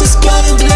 just gotta be.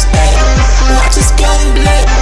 stay. Watch us go black.